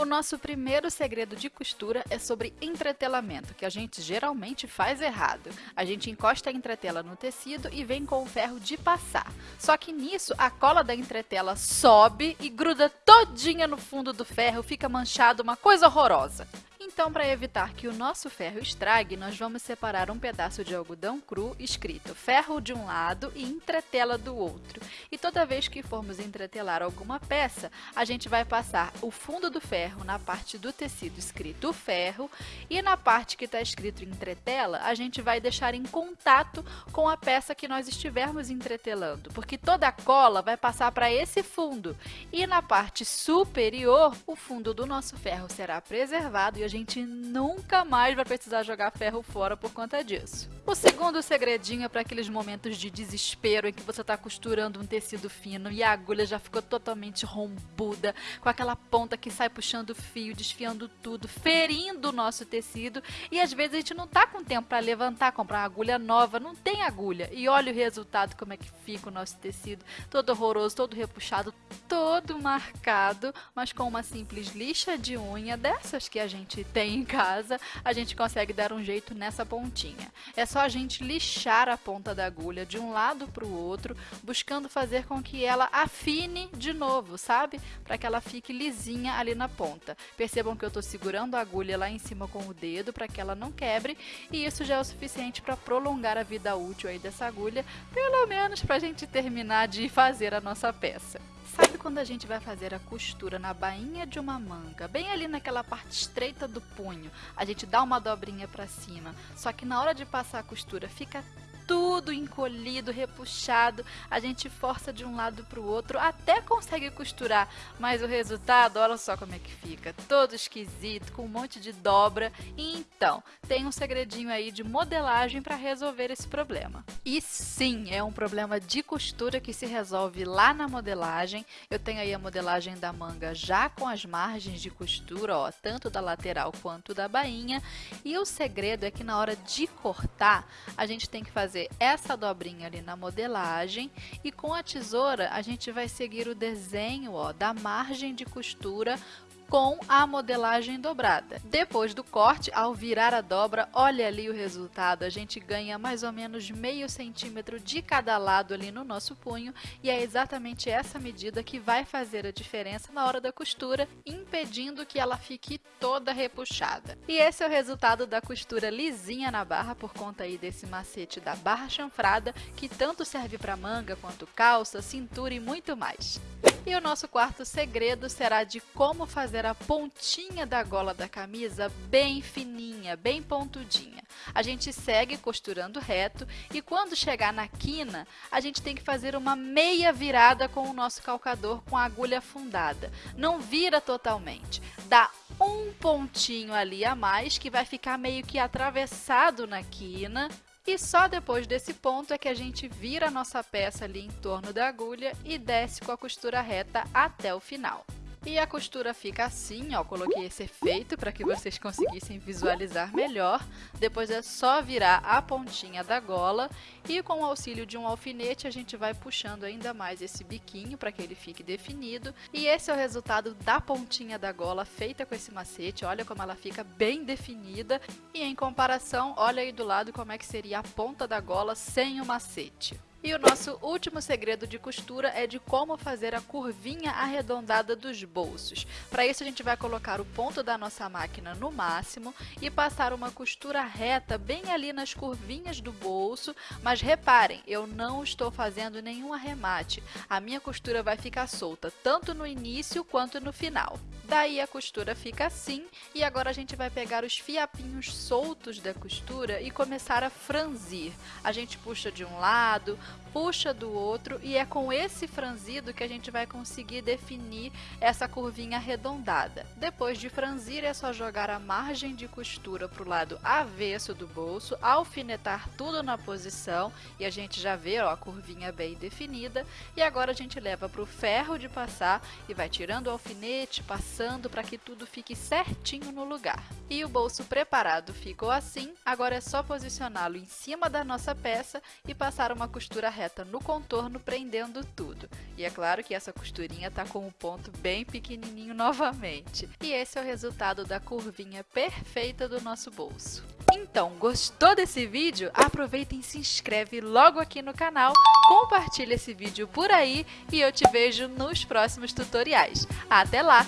O nosso primeiro segredo de costura é sobre entretelamento, que a gente geralmente faz errado. A gente encosta a entretela no tecido e vem com o ferro de passar. Só que nisso, a cola da entretela sobe e gruda todinha no fundo do ferro, fica manchado, uma coisa horrorosa. Então, para evitar que o nosso ferro estrague, nós vamos separar um pedaço de algodão cru escrito ferro de um lado e entretela do outro. E toda vez que formos entretelar alguma peça, a gente vai passar o fundo do ferro na parte do tecido escrito ferro e na parte que está escrito entretela, a gente vai deixar em contato com a peça que nós estivermos entretelando, porque toda a cola vai passar para esse fundo. E na parte superior, o fundo do nosso ferro será preservado e a gente gente nunca mais vai precisar jogar ferro fora por conta disso. O segundo segredinho é para aqueles momentos de desespero em que você está costurando um tecido fino e a agulha já ficou totalmente rombuda, com aquela ponta que sai puxando o fio, desfiando tudo, ferindo o nosso tecido e às vezes a gente não está com tempo para levantar, comprar uma agulha nova, não tem agulha. E olha o resultado, como é que fica o nosso tecido, todo horroroso, todo repuxado, todo marcado, mas com uma simples lixa de unha dessas que a gente tem em casa, a gente consegue dar um jeito nessa pontinha. É só a gente lixar a ponta da agulha de um lado para o outro, buscando fazer com que ela afine de novo, sabe? Para que ela fique lisinha ali na ponta. Percebam que eu estou segurando a agulha lá em cima com o dedo para que ela não quebre e isso já é o suficiente para prolongar a vida útil aí dessa agulha, pelo menos para a gente terminar de fazer a nossa peça. Sabe quando a gente vai fazer a costura na bainha de uma manga, bem ali naquela parte estreita do punho, a gente dá uma dobrinha para cima, só que na hora de passar a costura fica tudo encolhido, repuxado, a gente força de um lado para o outro, até consegue costurar, mas o resultado, olha só como é que fica, todo esquisito, com um monte de dobra. Então, tem um segredinho aí de modelagem para resolver esse problema. E sim, é um problema de costura que se resolve lá na modelagem. Eu tenho aí a modelagem da manga já com as margens de costura, ó, tanto da lateral quanto da bainha. E o segredo é que na hora de cortar, a gente tem que fazer fazer essa dobrinha ali na modelagem e com a tesoura a gente vai seguir o desenho ó, da margem de costura com a modelagem dobrada. Depois do corte, ao virar a dobra, olha ali o resultado. A gente ganha mais ou menos meio centímetro de cada lado ali no nosso punho e é exatamente essa medida que vai fazer a diferença na hora da costura, impedindo que ela fique toda repuxada. E esse é o resultado da costura lisinha na barra por conta aí desse macete da barra chanfrada que tanto serve para manga quanto calça, cintura e muito mais. E o nosso quarto segredo será de como fazer a pontinha da gola da camisa bem fininha, bem pontudinha. A gente segue costurando reto e quando chegar na quina, a gente tem que fazer uma meia virada com o nosso calcador com a agulha afundada. Não vira totalmente, dá um pontinho ali a mais que vai ficar meio que atravessado na quina e só depois desse ponto é que a gente vira a nossa peça ali em torno da agulha e desce com a costura reta até o final. E a costura fica assim, ó, coloquei esse efeito para que vocês conseguissem visualizar melhor. Depois é só virar a pontinha da gola e com o auxílio de um alfinete a gente vai puxando ainda mais esse biquinho para que ele fique definido. E esse é o resultado da pontinha da gola feita com esse macete, olha como ela fica bem definida. E em comparação, olha aí do lado como é que seria a ponta da gola sem o macete. E o nosso último segredo de costura é de como fazer a curvinha arredondada dos bolsos. Para isso a gente vai colocar o ponto da nossa máquina no máximo e passar uma costura reta bem ali nas curvinhas do bolso, mas reparem, eu não estou fazendo nenhum arremate. A minha costura vai ficar solta tanto no início quanto no final. Daí a costura fica assim e agora a gente vai pegar os fiapinhos soltos da costura e começar a franzir. A gente puxa de um lado, puxa do outro e é com esse franzido que a gente vai conseguir definir essa curvinha arredondada. Depois de franzir é só jogar a margem de costura para o lado avesso do bolso, alfinetar tudo na posição e a gente já vê ó, a curvinha bem definida e agora a gente leva para o ferro de passar e vai tirando o alfinete, passando para que tudo fique certinho no lugar. E o bolso preparado ficou assim, agora é só posicioná-lo em cima da nossa peça e passar uma costura reta reta no contorno, prendendo tudo. E é claro que essa costurinha tá com um ponto bem pequenininho novamente. E esse é o resultado da curvinha perfeita do nosso bolso. Então, gostou desse vídeo? Aproveita e se inscreve logo aqui no canal, compartilha esse vídeo por aí e eu te vejo nos próximos tutoriais. Até lá!